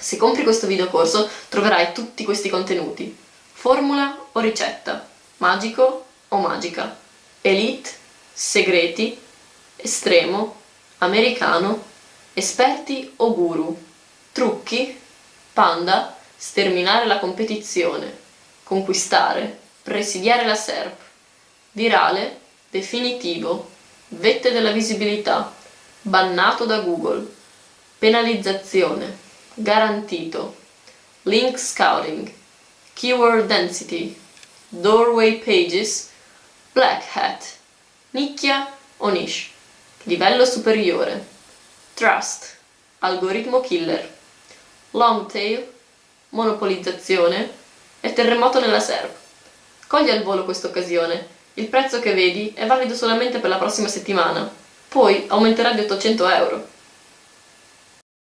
Se compri questo videocorso troverai tutti questi contenuti. Formula o ricetta, magico o magica, elite, segreti, estremo, americano, esperti o guru, trucchi, panda, sterminare la competizione, conquistare, presidiare la SERP, virale, definitivo, vette della visibilità, bannato da Google, penalizzazione, garantito, link scouting, keyword density, doorway pages, black hat, nicchia o niche, livello superiore, trust, algoritmo killer, long tail, monopolizzazione. E terremoto nella SERP. Cogli al volo questa occasione, il prezzo che vedi è valido solamente per la prossima settimana, poi aumenterà di 800 euro.